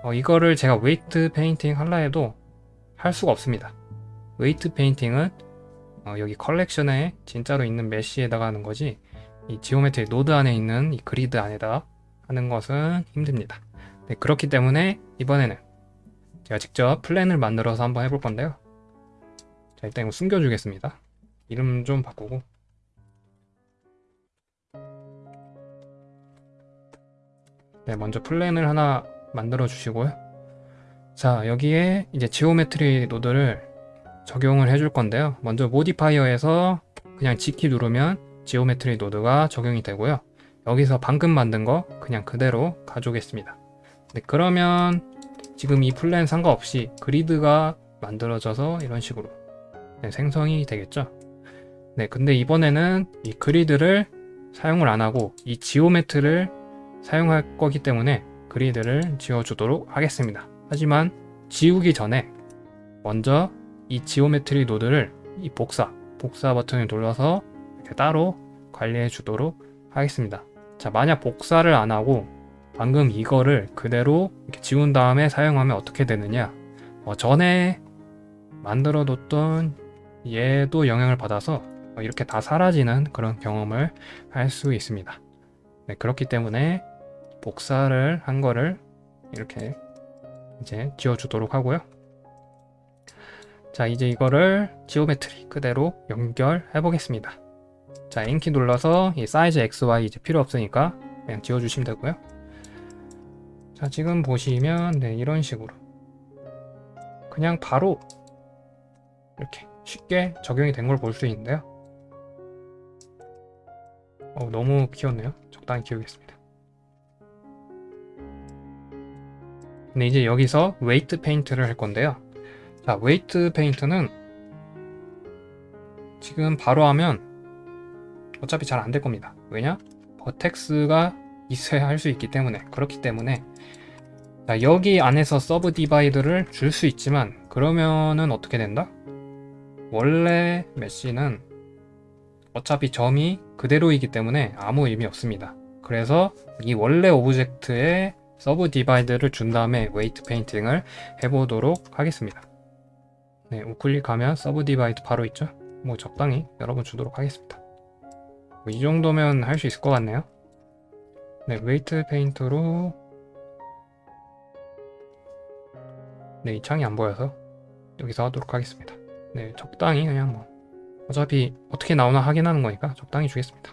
어, 이거를 제가 weight painting 할라 해도 할 수가 없습니다. weight painting은 어, 여기 컬렉션에 진짜로 있는 mesh에다가 하는 거지 이 geometry 노드 안에 있는 이 grid 안에다 하는 것은 힘듭니다 네, 그렇기 때문에 이번에는 제가 직접 plane을 만들어서 한번 해볼 건데요. 자, 일단 이거 숨겨주겠습니다. 이름 좀 바꾸고 네, 먼저 plane을 하나 만들어 주시고요. 자, 여기에 이제 geometry 노드를 적용을 해줄 건데요. 먼저 modifier에서 그냥 G키 누르면 geometry 노드가 적용이 되고요. 여기서 방금 만든 거 그냥 그대로 가져오겠습니다. 네, 그러면 지금 이 plane 상관없이 grid가 만들어져서 이런 식으로 네, 생성이 되겠죠. 네, 근데 이번에는 이 grid를 사용을 안 하고 이 geometry를 사용할 거기 때문에 grid를 지워주도록 하겠습니다. 하지만 지우기 전에 먼저 이 geometry 노드를 이 복사, 복사 버튼을 눌러서 이렇게 따로 관리해 주도록 하겠습니다. 자, 만약 복사를 안 하고 방금 이거를 그대로 이렇게 지운 다음에 사용하면 어떻게 되느냐? 어, 전에 만들어 뒀던 얘도 영향을 받아서 이렇게 다 사라지는 그런 경험을 할 수 있습니다. 네, 그렇기 때문에 복사를 한 거를 이렇게 이제 지워주도록 하고요. 자 이제 이거를 geometry 그대로 연결해 보겠습니다. 자 N키 눌러서 이 사이즈 XY 이제 필요 없으니까 그냥 지워주시면 되고요 자 지금 보시면 네 이런 식으로. 그냥 바로 이렇게 쉽게 적용이 된 걸 볼 수 있는데요. 어, 너무 키웠네요. 적당히 키우겠습니다. 근데 이제 여기서 weight paint를 할 건데요. 자 weight paint는 지금 바로 하면 어차피 잘 안 될 겁니다. 왜냐? vertex가 있어야 할 수 있기 때문에 그렇기 때문에 자, 여기 안에서 subdivide를 줄 수 있지만 그러면은 어떻게 된다? 원래 메시는 어차피 점이 그대로이기 때문에 아무 의미 없습니다. 그래서 이 원래 object에 subdivide를 준 다음에 weight painting을 해보도록 하겠습니다. 네, 우클릭하면 subdivide 바로 있죠? 뭐 적당히 여러분 주도록 하겠습니다. 뭐 이 정도면 할 수 있을 것 같네요. 네, weight paint로 네, 이 창이 안 보여서 여기서 하도록 하겠습니다. 네, 적당히 그냥 뭐 어차피 어떻게 나오나 확인하는 거니까 적당히 주겠습니다.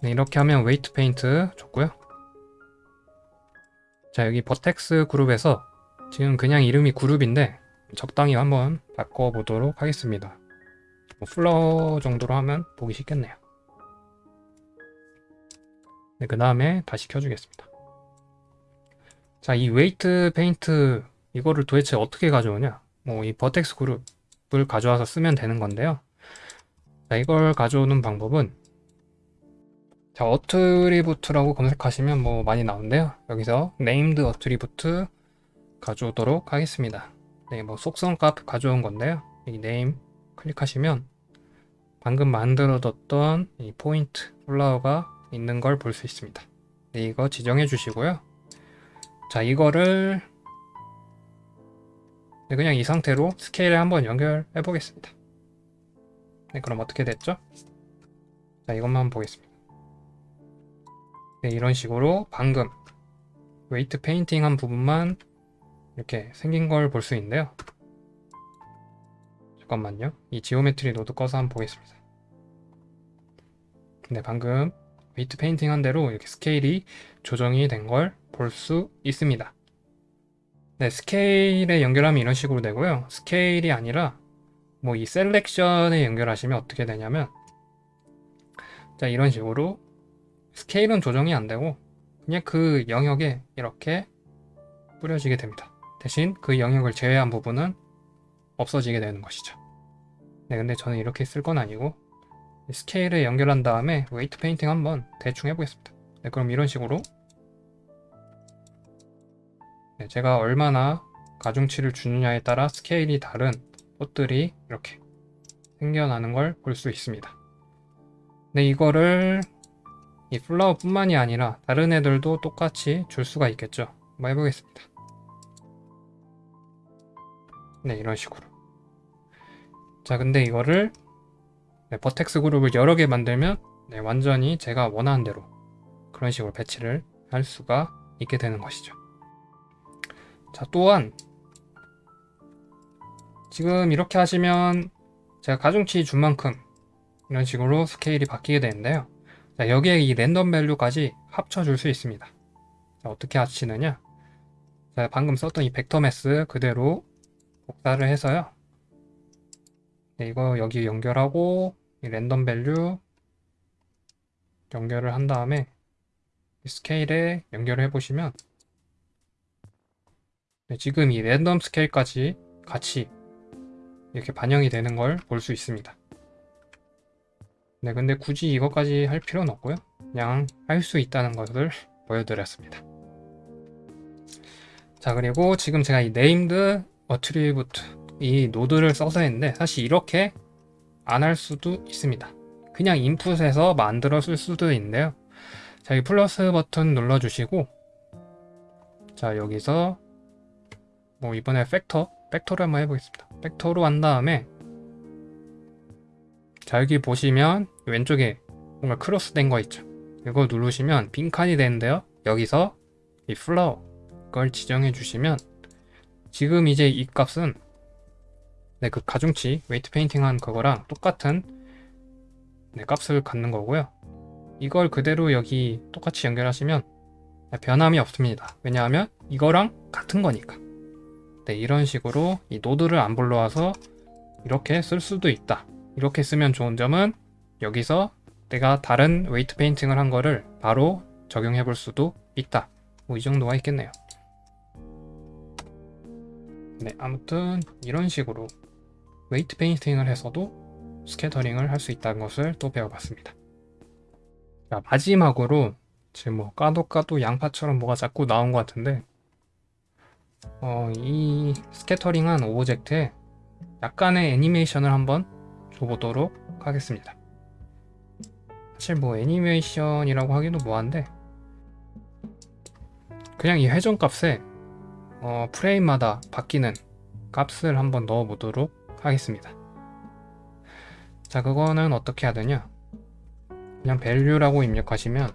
네, 이렇게 하면 weight paint 줬고요. 자, 여기 vertex group에서 지금 그냥 이름이 그룹인데 적당히 한번 바꿔보도록 하겠습니다. 뭐 flower 정도로 하면 보기 쉽겠네요. 네, 그 다음에 다시 켜주겠습니다. 자, 이 weight paint 이거를 도대체 어떻게 가져오냐? 뭐 이 vertex group을 가져와서 쓰면 되는 건데요. 자, 이걸 가져오는 방법은 자, attribute라고 검색하시면 뭐 많이 나오는데요. 여기서 named attribute 가져오도록 하겠습니다. 네, 뭐 속성 값 가져온 건데요. 이 name 클릭하시면 방금 만들어뒀던 이 포인트 flower가 있는 걸 볼 수 있습니다. 네, 이거 지정해 주시고요. 자, 이거를 네, 그냥 이 상태로 스케일에 한번 연결해 보겠습니다. 네, 그럼 어떻게 됐죠? 자, 이것만 보겠습니다. 네, 이런 식으로 방금 weight painting 한 부분만 이렇게 생긴 걸 볼 수 있는데요. 잠깐만요. 이 geometry node 꺼서 한번 보겠습니다. 네, 방금 weight painting 한 대로 이렇게 스케일이 조정이 된 걸 볼 수 있습니다. 네, 스케일에 연결하면 이런 식으로 되고요. 스케일이 아니라 뭐 이 selection에 연결하시면 어떻게 되냐면 자, 이런 식으로 스케일은 조정이 안 되고 그냥 그 영역에 이렇게 뿌려지게 됩니다. 대신 그 영역을 제외한 부분은 없어지게 되는 것이죠. 네, 근데 저는 이렇게 쓸 건 아니고 스케일에 연결한 다음에 weight painting 한번 대충 해보겠습니다. 네, 그럼 이런 식으로 네, 제가 얼마나 가중치를 주느냐에 따라 스케일이 다른 꽃들이 이렇게 생겨나는 걸 볼 수 있습니다. 네, 이거를 이 flower 뿐만이 아니라 다른 애들도 똑같이 줄 수가 있겠죠. 한번 해보겠습니다. 네, 이런 식으로. 자, 근데 이거를 네, vertex group을 여러 개 만들면 네, 완전히 제가 원하는 대로 그런 식으로 배치를 할 수가 있게 되는 것이죠. 자, 또한 지금 이렇게 하시면 제가 가중치 준 만큼 이런 식으로 스케일이 바뀌게 되는데요. 자, 여기에 이 random value까지 합쳐줄 수 있습니다. 자, 어떻게 합치느냐? 자, 방금 썼던 이 vector math 그대로 복사를 해서요. 네, 이거 여기 연결하고 이 random value 연결을 한 다음에 이 스케일에 연결을 해보시면 네, 지금 이 랜덤 스케일까지 같이 이렇게 반영이 되는 걸 볼 수 있습니다. 네, 근데 굳이 이것까지 할 필요는 없고요. 그냥 할 수 있다는 것을 보여드렸습니다. 자, 그리고 지금 제가 이 named attribute 이 노드를 써서 했는데 사실 이렇게 안 할 수도 있습니다. 그냥 인풋에서 만들어 쓸 수도 있는데요. 자, 이 플러스 버튼 눌러주시고 자, 여기서 뭐 이번에 factor, factor로 한번 해보겠습니다. factor로 한 다음에 자 여기 보시면 왼쪽에 뭔가 크로스 된 거 있죠 이거 누르시면 빈칸이 되는데요 여기서 이 flower 걸 지정해 주시면 지금 이제 이 값은 네, 그 가중치 weight painting 한 그거랑 똑같은 네, 값을 갖는 거고요 이걸 그대로 여기 똑같이 연결하시면 변함이 없습니다 왜냐하면 이거랑 같은 거니까 네, 이런 식으로 이 노드를 안 불러와서 이렇게 쓸 수도 있다 이렇게 쓰면 좋은 점은 여기서 내가 다른 weight painting을 한 거를 바로 적용해 볼 수도 있다. 뭐 이 정도가 있겠네요. 네, 아무튼 이런 식으로 weight painting을 해서도 scattering을 할 수 있다는 것을 또 배워봤습니다. 자, 마지막으로 지금 뭐 까도 까도 양파처럼 뭐가 자꾸 나온 것 같은데 어, 이 scattering한 object에 약간의 애니메이션을 한번 줘보도록 하겠습니다. 사실 뭐 애니메이션이라고 하기도 뭐한데 그냥 이 회전 값에 어, 프레임마다 바뀌는 값을 한번 넣어 보도록 하겠습니다. 자, 그거는 어떻게 하느냐? 그냥 value라고 입력하시면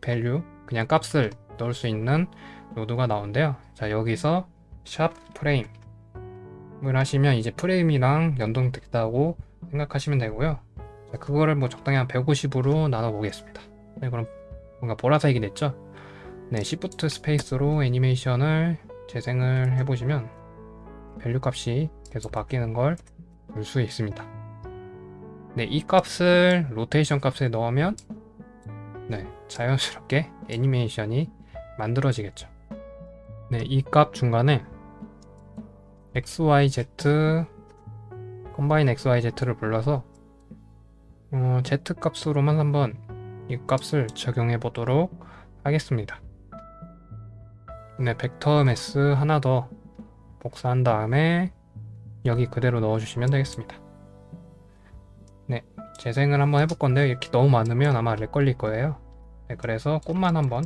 value 그냥 값을 넣을 수 있는 노드가 나온대요. 자, 여기서 샵 프레임을 하시면 이제 프레임이랑 연동됐다고 생각하시면 되고요. 자, 그거를 뭐 적당히 한 150으로 나눠 보겠습니다. 네, 그럼 뭔가 보라색이 됐죠? 네, Shift space로 애니메이션을 재생을 해보시면 value 값이 계속 바뀌는 걸 볼 수 있습니다. 네, 이 값을 로테이션 값에 넣으면 네, 자연스럽게 애니메이션이 만들어지겠죠. 네, 이 값 중간에 XYZ combine XYZ를 불러서 어, Z 값으로만 한번 이 값을 적용해 보도록 하겠습니다. 네, 벡터 매스 하나 더 복사한 다음에 여기 그대로 넣어주시면 되겠습니다. 네, 재생을 한번 해볼 건데요. 이렇게 너무 많으면 아마 렉 걸릴 거예요. 네, 그래서 꽃만 한번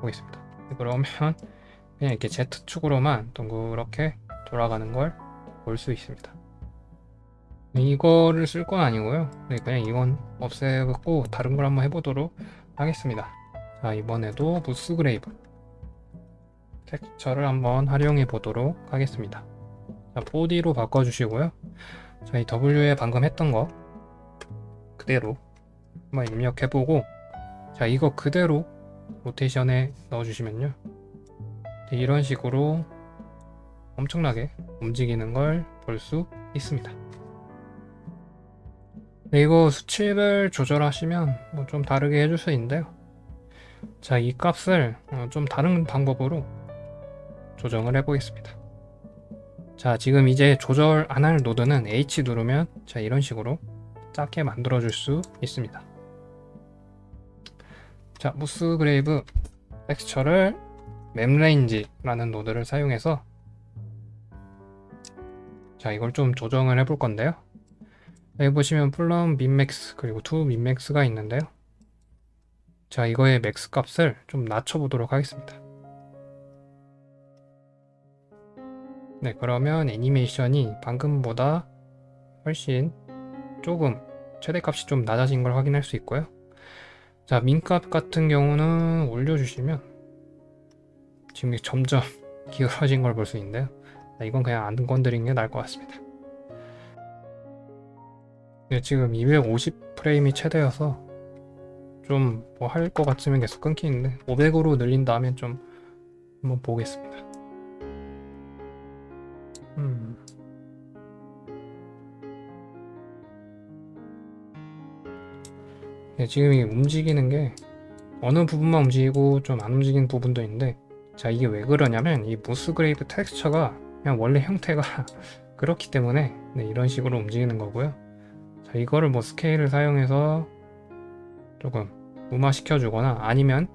보겠습니다. 네, 그러면 그냥 이렇게 Z축으로만 동그랗게 돌아가는 걸 볼 수 있습니다. 네, 이거를 쓸 건 아니고요. 네, 그냥 이건 없애고 다른 걸 한번 해보도록 하겠습니다. 자, 이번에도 무스 그레이브 텍스처를 한번 활용해 보도록 하겠습니다. 자, 4D로 바꿔주시고요. 저희 W에 방금 했던 거 그대로 한번 입력해보고 자 이거 그대로 로테이션에 넣어주시면요. 네, 이런 식으로 엄청나게 움직이는 걸 볼 수 있습니다. 네, 이거 수치를 조절하시면 뭐 좀 다르게 해줄 수 있는데요. 자 이 값을 어, 좀 다른 방법으로 조정을 해보겠습니다 자 지금 이제 조절 안 할 노드는 H 누르면 자 이런 식으로 작게 만들어 줄 수 있습니다. 자 Musgrave texture를 map range라는 노드를 사용해서 자 이걸 좀 조정을 해 볼 건데요. 여기 보시면 from min max 그리고 to min max가 있는데요. 자 이거의 max 값을 좀 낮춰 보도록 하겠습니다 네 그러면 애니메이션이 방금보다 훨씬 조금 최대값이 좀 낮아진 걸 확인할 수 있고요. 자 민값 같은 경우는 올려주시면 지금 점점 기울어진 걸 볼 수 있는데요. 이건 그냥 안 건드리는 게 나을 것 같습니다. 네, 지금 250 프레임이 최대여서 좀 뭐 할 것 같으면 계속 끊기는데 500으로 늘린 다음에 좀 한번 보겠습니다 네, 지금 이 움직이는 게 어느 부분만 움직이고 좀 안 움직이는 부분도 있는데 자 이게 왜 그러냐면 이 Musgrave texture가 그냥 원래 형태가 그렇기 때문에 네, 이런 식으로 움직이는 거고요 자 이거를 뭐 스케일을 사용해서 조금 무마시켜 주거나 아니면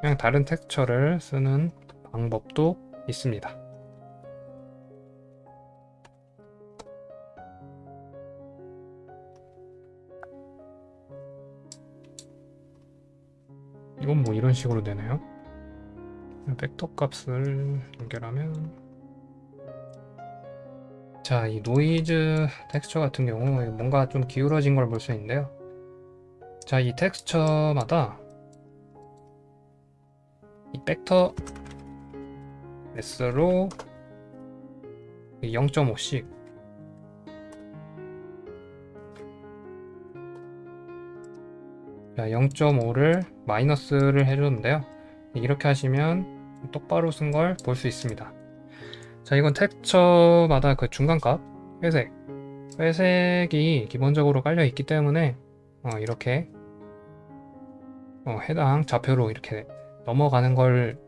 그냥 다른 texture를 쓰는 방법도 있습니다. 이런 식으로 되네요. 벡터 값을 연결하면 자, 이 noise texture 같은 경우 뭔가 좀 기울어진 걸 볼 수 있는데요. 자, 이 texture마다 이 벡터에서 0.5씩 자 0.5를 마이너스를 해줬는데요. 이렇게 하시면 똑바로 쓴 걸 볼 수 있습니다. 자 이건 텍스처마다 그 중간값 회색. 회색이 기본적으로 깔려 있기 때문에 어, 이렇게 어, 해당 좌표로 이렇게 넘어가는 걸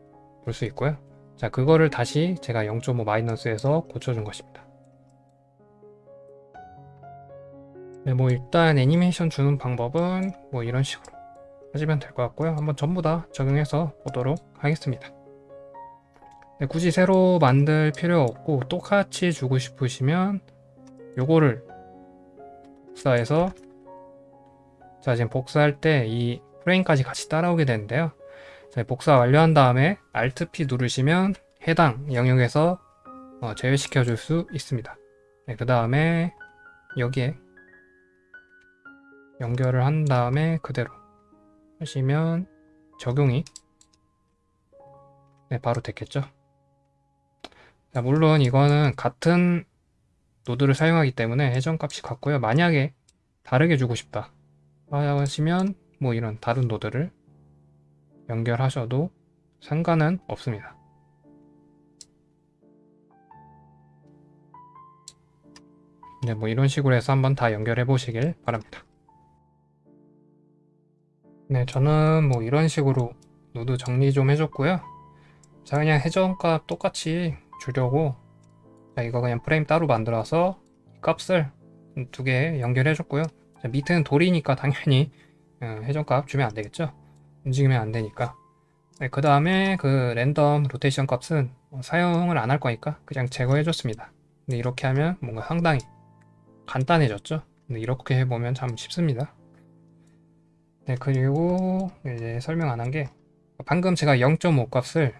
볼 수 있고요. 자 그거를 다시 제가 0.5 마이너스에서 고쳐준 것입니다 네, 뭐 일단 애니메이션 주는 방법은 뭐 이런 식으로 하시면 될 것 같고요 한번 전부 다 적용해서 보도록 하겠습니다 네, 굳이 새로 만들 필요 없고 똑같이 주고 싶으시면 요거를 복사해서 자 지금 복사할 때 이 프레임까지 같이 따라오게 되는데요. 자, 복사 완료한 다음에 Alt P 누르시면 해당 영역에서 어, 제외시켜 줄 수 있습니다. 네, 그 다음에 여기에 연결을 한 다음에 그대로 하시면 적용이 네, 바로 됐겠죠. 자, 물론 이거는 같은 노드를 사용하기 때문에 회전값이 같고요. 만약에 다르게 주고 싶다 하시면 뭐 이런 다른 노드를 연결하셔도 상관은 없습니다. 네, 뭐 이런 식으로 해서 한번 다 연결해 보시길 바랍니다. 네, 저는 뭐 이런 식으로 노드 정리 좀 해줬고요. 자, 그냥 회전값 똑같이 주려고 자, 이거 그냥 프레임 따로 만들어서 값을 두 개 연결해 줬고요. 자, 밑에는 돌이니까 당연히 어, 회전값 주면 안 되겠죠. 움직이면 안 되니까. 네, 그 다음에 그 random rotation 값은 사용을 안 할 거니까 그냥 제거해 줬습니다. 근데 이렇게 하면 뭔가 상당히 간단해졌죠. 근데 이렇게 해보면 참 쉽습니다. 네, 그리고 이제 설명 안 한 게 방금 제가 0.5 값을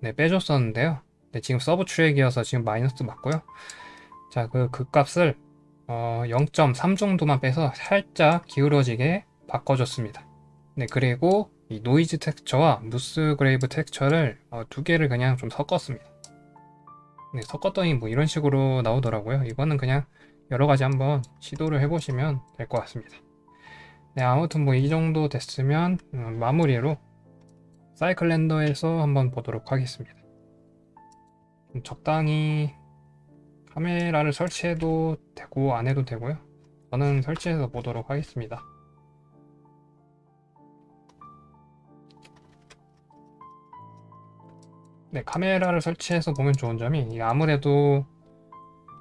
네, 빼줬었는데요. 네, 지금 subtract이어서 지금 마이너스 맞고요. 자, 그, 그 값을 어, 0.3 정도만 빼서 살짝 기울어지게 바꿔줬습니다. 네, 그리고 이 noise texture와 Musgrave texture를 어, 두 개를 그냥 좀 섞었습니다. 네, 섞었더니 뭐 이런 식으로 나오더라고요. 이거는 그냥 여러 가지 한번 시도를 해보시면 될 것 같습니다. 네, 아무튼 뭐 이 정도 됐으면 음, 마무리로 사이클 렌더에서 한번 보도록 하겠습니다. 적당히 카메라를 설치해도 되고 안 해도 되고요. 저는 설치해서 보도록 하겠습니다. 네, 카메라를 설치해서 보면 좋은 점이 아무래도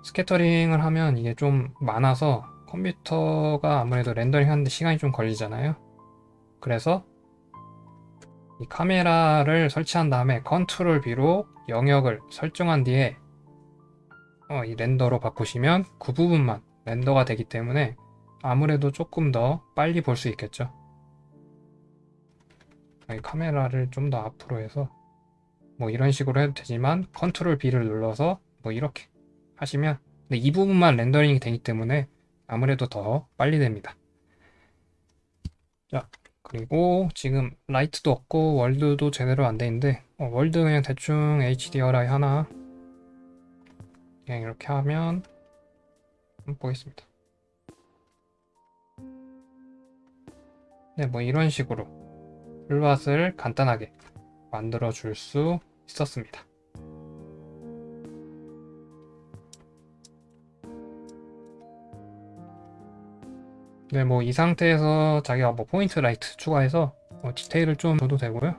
스캐터링을 하면 이게 좀 많아서 컴퓨터가 아무래도 렌더링 하는데 시간이 좀 걸리잖아요. 그래서 이 카메라를 설치한 다음에 컨트롤 B로 영역을 설정한 뒤에 어, 이 render로 바꾸시면 그 부분만 render가 되기 때문에 아무래도 조금 더 빨리 볼 수 있겠죠. 카메라를 좀 더 앞으로 해서 뭐 이런 식으로 해도 되지만 컨트롤 B를 눌러서 뭐 이렇게 하시면 근데 이 부분만 렌더링이 되기 때문에 아무래도 더 빨리 됩니다. 자 그리고 지금 라이트도 없고 월드도 제대로 안 되는데 어, 월드 그냥 대충 HDRI 하나 그냥 이렇게 하면 보겠습니다. 네, 뭐 이런 식으로 풀밭을 간단하게 만들어 줄 수 있었습니다. 네, 뭐 이 상태에서 자기가 뭐 point light 추가해서 뭐 디테일을 좀 줘도 되고요.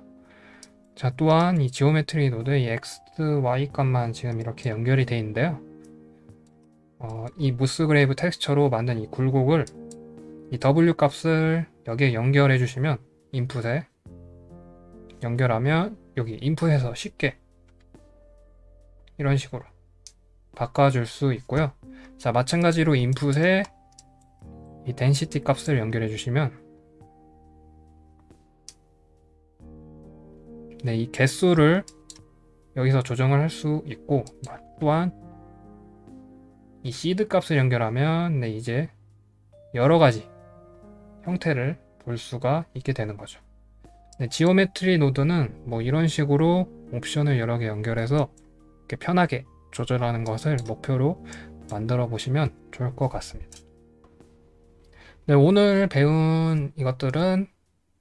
자, 또한 이 geometry node의 x, y 값만 지금 이렇게 연결이 되어 있는데요. 어, 이 Musgrave texture로 만든 이 굴곡을 이 w 값을 여기에 연결해 주시면 인풋에 연결하면 여기 인풋에서 쉽게 이런 식으로 바꿔줄 수 있고요. 자, 마찬가지로 인풋에 이 density 값을 연결해 주시면 네, 이 개수를 여기서 조정을 할 수 있고 또한 이 시드 값을 연결하면 네, 이제 여러 가지 형태를 볼 수가 있게 되는 거죠. 네, geometry node는 뭐 이런 식으로 옵션을 여러 개 연결해서 이렇게 편하게 조절하는 것을 목표로 만들어 보시면 좋을 것 같습니다. 네, 오늘 배운 이것들은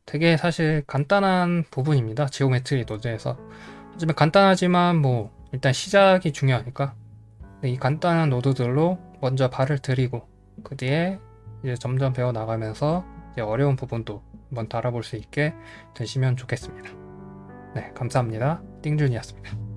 되게 사실 간단한 부분입니다. geometry node에서. 하지만 간단하지만 뭐 일단 시작이 중요하니까 네, 이 간단한 노드들로 먼저 발을 들이고 그 뒤에 이제 점점 배워 나가면서 어려운 부분도 한번 다뤄볼 수 있게 되시면 좋겠습니다. 네, 감사합니다. 띵준이었습니다.